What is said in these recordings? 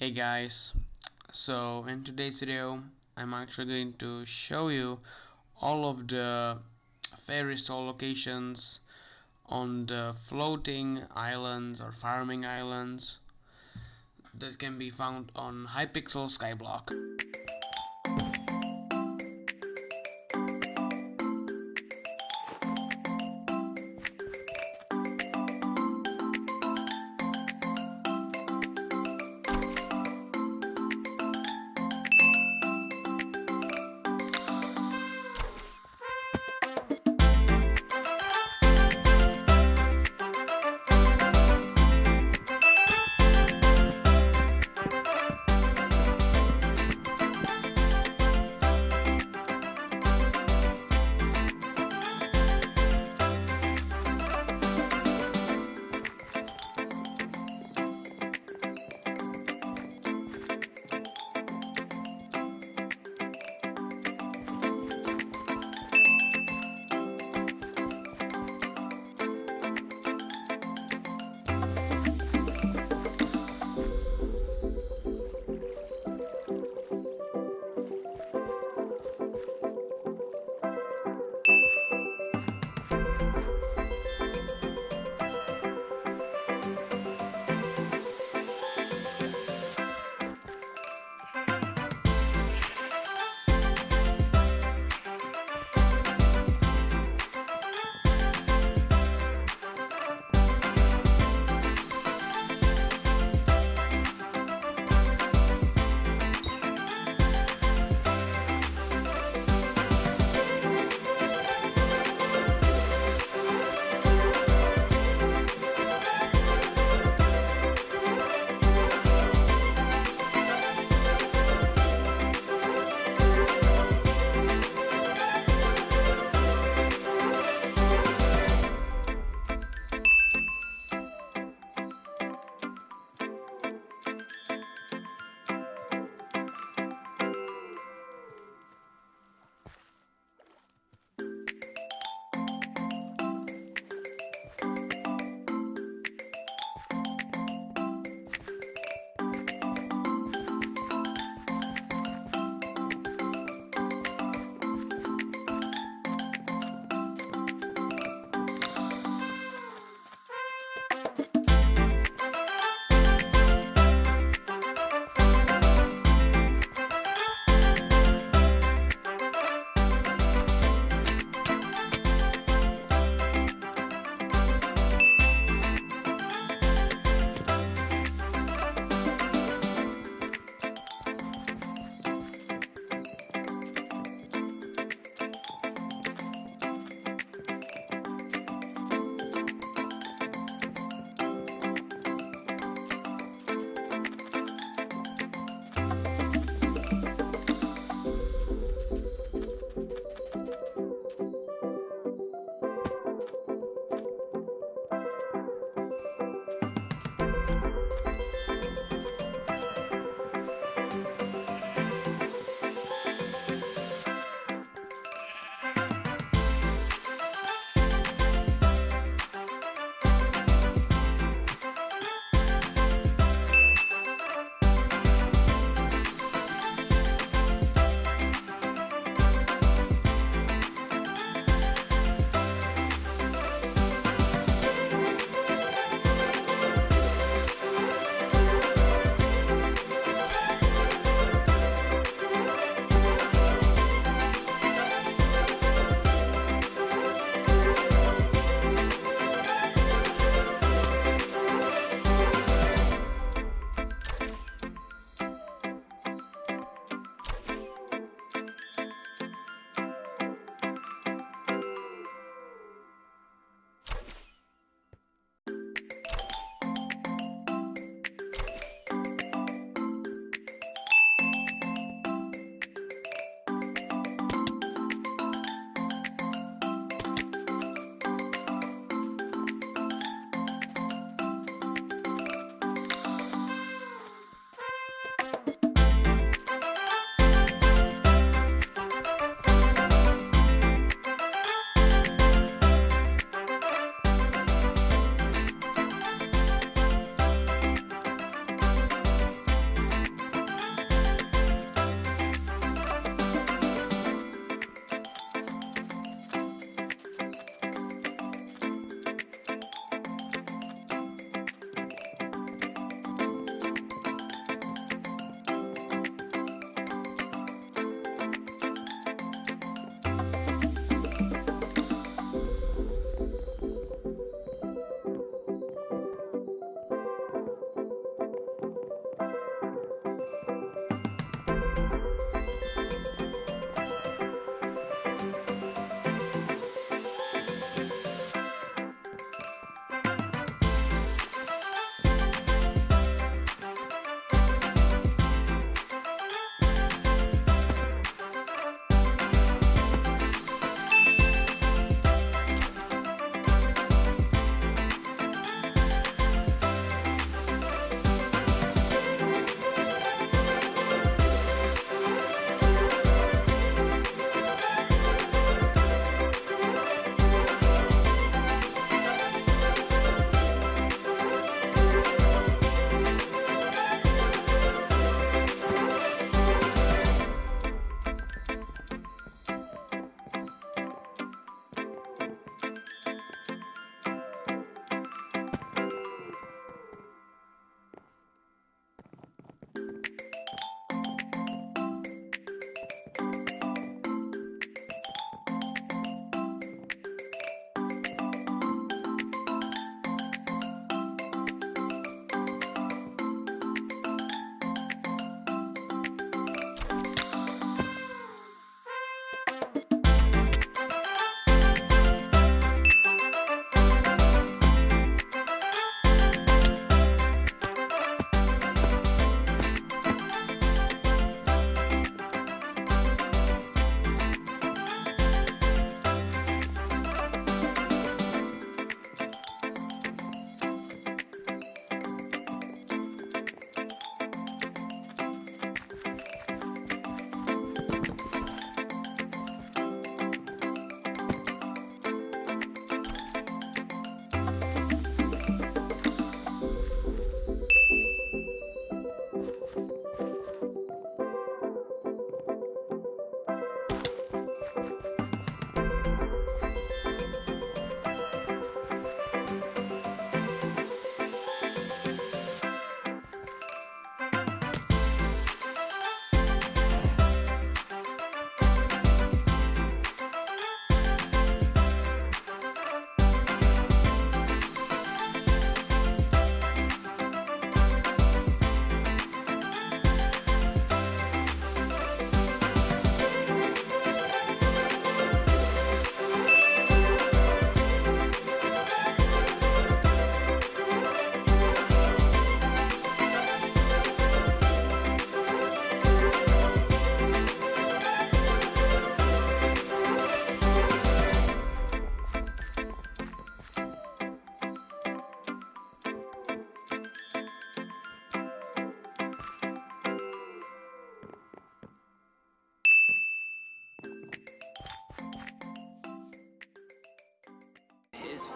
Hey guys, so in today's video I'm actually going to show you all of the fairy soul locations on the floating islands or farming islands that can be found on Hypixel Skyblock.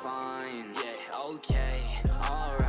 Fine, yeah, okay, alright